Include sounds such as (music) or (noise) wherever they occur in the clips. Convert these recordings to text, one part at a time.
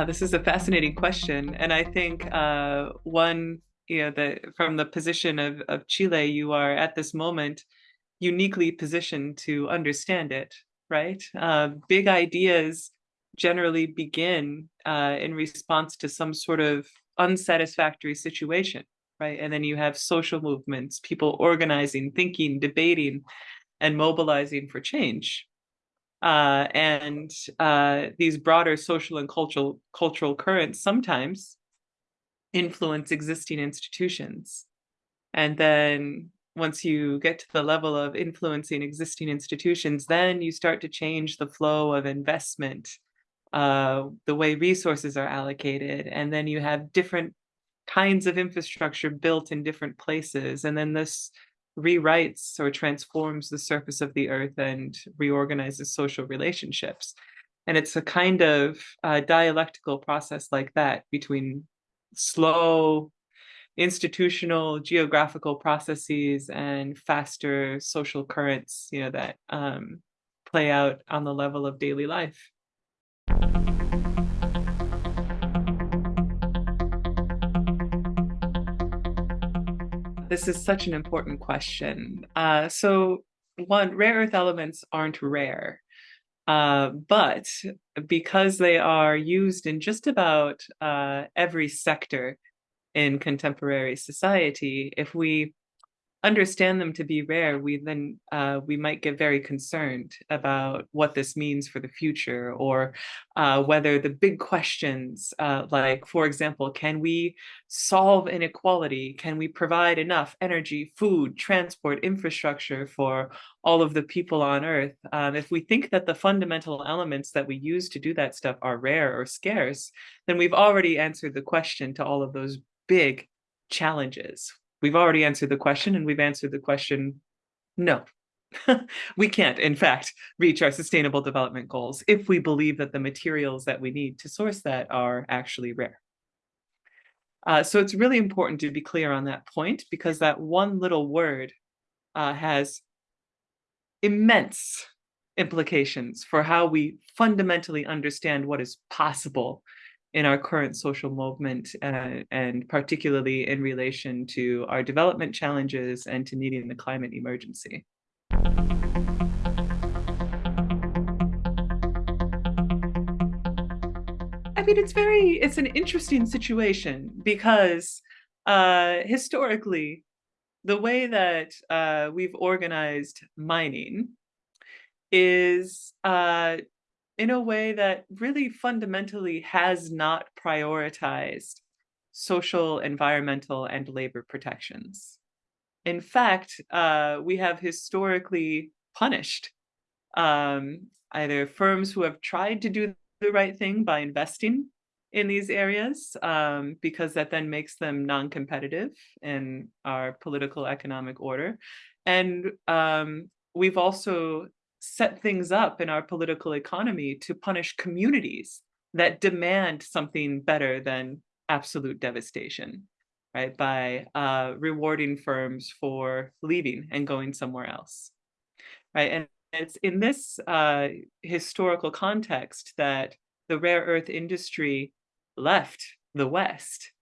Uh, this is a fascinating question, and I think uh, one, you know, the from the position of of Chile, you are at this moment uniquely positioned to understand it, right? Uh, big ideas generally begin uh, in response to some sort of unsatisfactory situation, right? And then you have social movements, people organizing, thinking, debating, and mobilizing for change. Uh, and uh, these broader social and cultural cultural currents sometimes influence existing institutions. And then once you get to the level of influencing existing institutions, then you start to change the flow of investment, uh, the way resources are allocated, and then you have different kinds of infrastructure built in different places. And then this rewrites or transforms the surface of the earth and reorganizes social relationships. And it's a kind of uh, dialectical process like that between slow institutional geographical processes and faster social currents, you know, that um, play out on the level of daily life. This is such an important question. Uh, so one, rare earth elements aren't rare. Uh, but because they are used in just about uh, every sector in contemporary society, if we understand them to be rare, we then uh, we might get very concerned about what this means for the future, or uh, whether the big questions, uh, like for example, can we solve inequality? Can we provide enough energy, food, transport, infrastructure for all of the people on Earth? Um, if we think that the fundamental elements that we use to do that stuff are rare or scarce, then we've already answered the question to all of those big challenges we've already answered the question and we've answered the question, no. (laughs) we can't, in fact, reach our sustainable development goals if we believe that the materials that we need to source that are actually rare. Uh, so it's really important to be clear on that point because that one little word uh, has immense implications for how we fundamentally understand what is possible in our current social movement uh, and particularly in relation to our development challenges and to meeting the climate emergency. I mean, it's very, it's an interesting situation because uh, historically, the way that uh, we've organized mining is uh, in a way that really fundamentally has not prioritized social, environmental, and labor protections. In fact, uh, we have historically punished um, either firms who have tried to do the right thing by investing in these areas, um, because that then makes them non-competitive in our political economic order. And um, we've also set things up in our political economy to punish communities that demand something better than absolute devastation, right? By uh, rewarding firms for leaving and going somewhere else, right? And it's in this uh, historical context that the rare earth industry left the West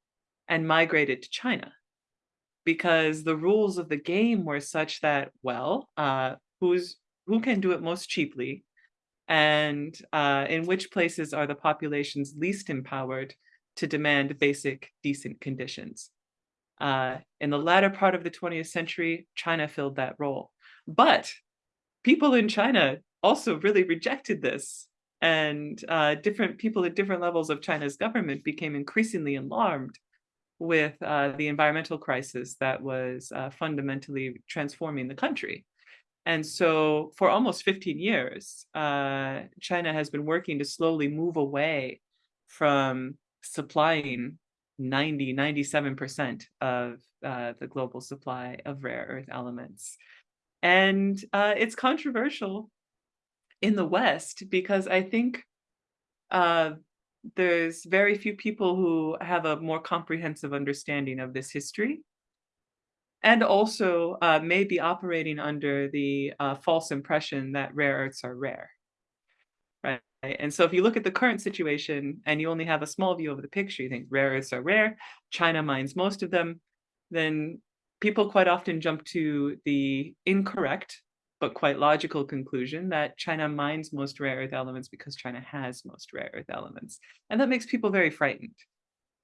and migrated to China because the rules of the game were such that, well, uh, who's who can do it most cheaply, and uh, in which places are the populations least empowered to demand basic, decent conditions. Uh, in the latter part of the 20th century, China filled that role. But people in China also really rejected this. And uh, different people at different levels of China's government became increasingly alarmed with uh, the environmental crisis that was uh, fundamentally transforming the country. And so for almost 15 years, uh, China has been working to slowly move away from supplying 90, 97% of uh, the global supply of rare earth elements. And uh, it's controversial in the West because I think uh, there's very few people who have a more comprehensive understanding of this history and also uh, may be operating under the uh, false impression that rare earths are rare, right? And so if you look at the current situation and you only have a small view of the picture, you think rare earths are rare, China mines most of them, then people quite often jump to the incorrect but quite logical conclusion that China mines most rare earth elements because China has most rare earth elements. And that makes people very frightened,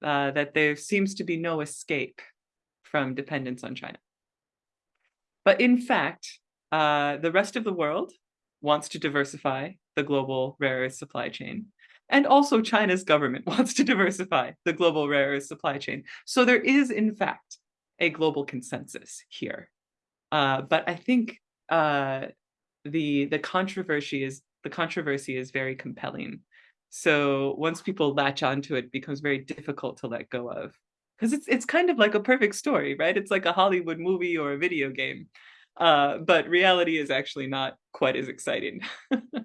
uh, that there seems to be no escape from dependence on China. But in fact, uh, the rest of the world wants to diversify the global rare earth supply chain. And also China's government (laughs) wants to diversify the global rare earth supply chain. So there is, in fact, a global consensus here. Uh, but I think uh, the the controversy is the controversy is very compelling. So once people latch onto it, it becomes very difficult to let go of. Because it's it's kind of like a perfect story, right? It's like a Hollywood movie or a video game. Uh, but reality is actually not quite as exciting. (laughs)